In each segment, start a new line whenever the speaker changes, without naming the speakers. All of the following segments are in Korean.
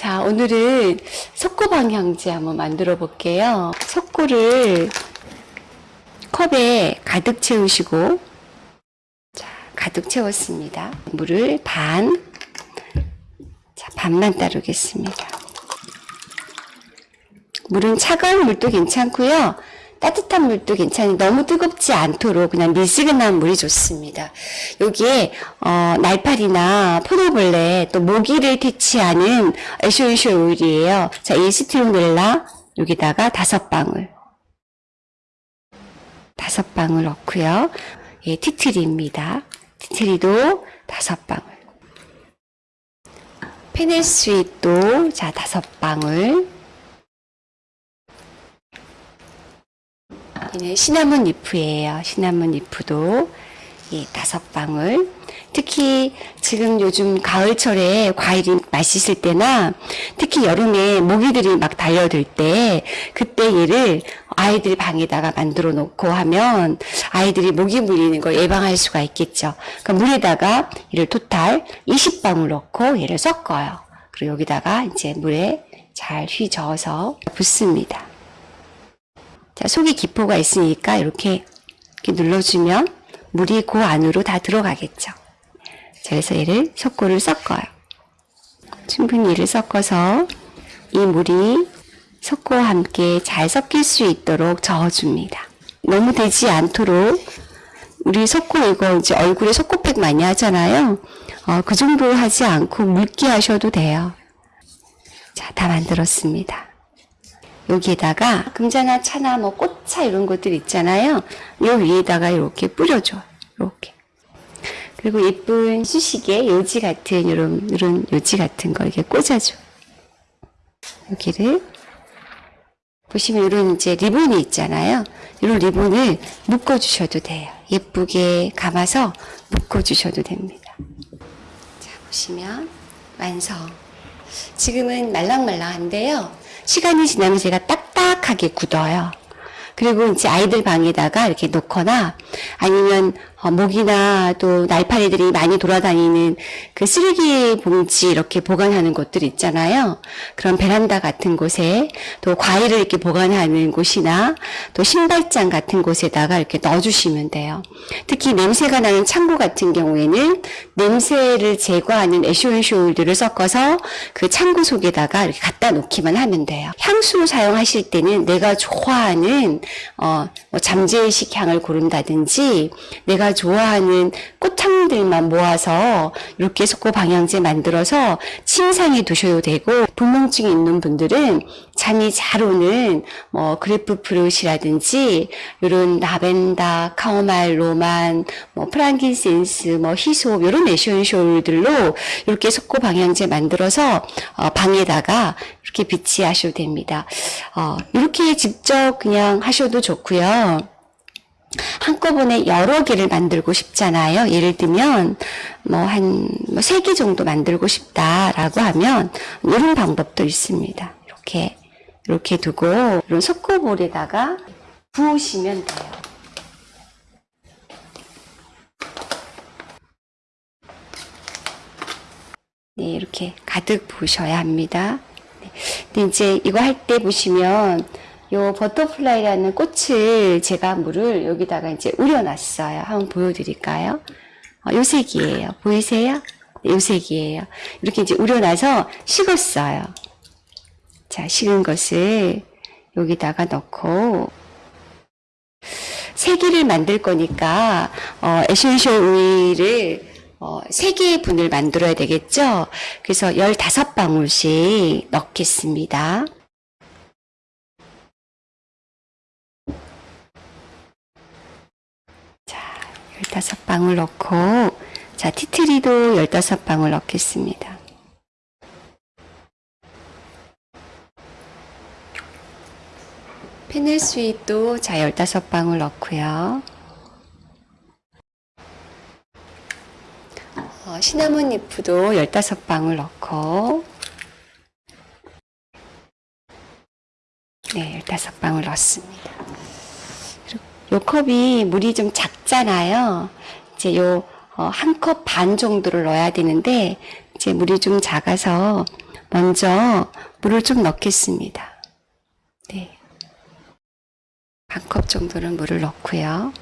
자, 오늘은 석고 방향제 한번 만들어 볼게요. 석고를 컵에 가득 채우시고, 자, 가득 채웠습니다. 물을 반, 자, 반만 따르겠습니다. 물은 차가운 물도 괜찮고요. 따뜻한 물도 괜찮은데 너무 뜨겁지 않도록 그냥 미지근한 물이 좋습니다. 여기에 어, 날파리나 포도벌레 또 모기를 퇴치하는 essential 오일이에요. 자, 이 시트로넬라 여기다가 다섯 방울 다섯 방울 넣고요. 예, tea tree입니다. tea tree도 다섯 방울 fennel sweet도 자 다섯 방울 시나몬 리프예요. 시나몬 리프도 예, 다섯 방울. 특히 지금 요즘 가을철에 과일이 맛있을 때나 특히 여름에 모기들이 막 달려들 때 그때 얘를 아이들 방에다가 만들어 놓고 하면 아이들이 모기 물리는 걸 예방할 수가 있겠죠. 그러니까 물에다가 얘를 토탈 20방울 넣고 얘를 섞어요. 그리고 여기다가 이제 물에 잘 휘저어서 붓습니다. 자, 속에 기포가 있으니까 이렇게, 이렇게 눌러주면 물이 그 안으로 다 들어가겠죠. 자, 그래서 얘를 석고를 섞어요. 충분히 얘를 섞어서 이 물이 석고와 함께 잘 섞일 수 있도록 저어줍니다. 너무 되지 않도록 우리 석고 이거 이제 얼굴에 석고팩 많이 하잖아요. 어, 그 정도 하지 않고 묽게 하셔도 돼요. 자, 다 만들었습니다. 여기에다가 금자나 차나 뭐 꽃차 이런 것들 있잖아요. 요 위에다가 이렇게 뿌려줘. 이렇게. 그리고 예쁜 수시개 요지 같은 이런 이런 요지 같은 거 이렇게 꽂아줘. 여기를 보시면 이런 이제 리본이 있잖아요. 이런 리본을 묶어 주셔도 돼요. 예쁘게 감아서 묶어 주셔도 됩니다. 자, 보시면 완성. 지금은 말랑말랑한데요. 시간이 지나면 제가 딱딱하게 굳어요. 그리고 이제 아이들 방에다가 이렇게 놓거나 아니면 어, 모기나 또 날파리들이 많이 돌아다니는 그 쓰레기 봉지 이렇게 보관하는 곳들 있잖아요. 그런 베란다 같은 곳에 또 과일을 이렇게 보관하는 곳이나 또 신발장 같은 곳에다가 이렇게 넣어주시면 돼요. 특히 냄새가 나는 창고 같은 경우에는 냄새를 제거하는 에쇼인쇼 오일들을 섞어서 그 창고 속에다가 이렇게 갖다 놓기만 하면 돼요. 향수 사용하실 때는 내가 좋아하는 어, 뭐 잠재의식 향을 고른다든지 내가 좋아하는 꽃향들만 모아서 이렇게 석고 방향제 만들어서 침상에 두셔도 되고 불멍증이 있는 분들은 잠이 잘 오는 뭐 grapefruit이라든지 이런 라벤더, 카모마일, roman, 뭐 frankincense, 뭐 hyssop 이런 essential들로 이렇게 석고 방향제 만들어서 어, 방에다가 이렇게 비치하셔도 됩니다. 어, 이렇게 직접 그냥 하셔도 좋고요. 한꺼번에 여러 개를 만들고 싶잖아요. 예를 들면 뭐 한 세 개 정도 만들고 싶다라고 하면 이런 방법도 있습니다. 이렇게 이렇게 두고 이런 석고볼에다가 부으시면 돼요. 네, 이렇게 가득 부으셔야 합니다. 네. 근데 이제 이거 할 때 보시면 요 butterfly라는 꽃을 제가 물을 여기다가 이제 우려놨어요. 한번 보여드릴까요? 어, 요 색이에요. 보이세요? 네, 요 색이에요. 이렇게 이제 우려놔서 식었어요. 자, 식은 것을 여기다가 넣고 세 개를 만들 거니까 어, essential oil을 어, 3개의 분을 만들어야 되겠죠? 그래서 15방울씩 넣겠습니다. 자, 15방울 넣고, 자, 티트리도 15방울 넣겠습니다. 페넬 스윗도 자, 15방울 넣고요. 어, 시나몬 잎도 15방울 넣고 네, 15방울 넣습니다. 요 컵이 물이 좀 작잖아요. 이제 요 한 컵 반 정도를 넣어야 되는데 이제 물이 좀 작아서 먼저 물을 좀 넣겠습니다. 네. 반 컵 정도는 물을 넣고요.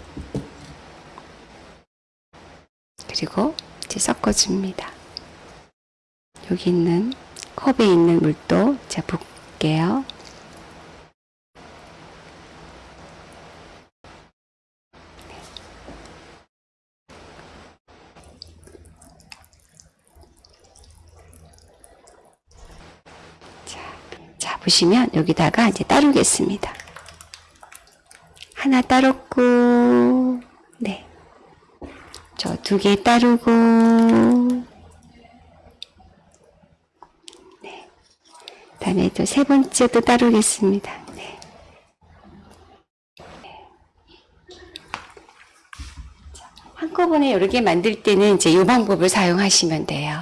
그리고 이제 섞어줍니다. 여기 있는 컵에 있는 물도 자 붓게요. 보시면 여기다가 이제 따르겠습니다. 하나 따랐고, 네. 저 두 개 따르고, 네. 다음에 또 세 번째 또 따르겠습니다. 네. 자, 한꺼번에 여러 개 만들 때는 이제 이 방법을 사용하시면 돼요.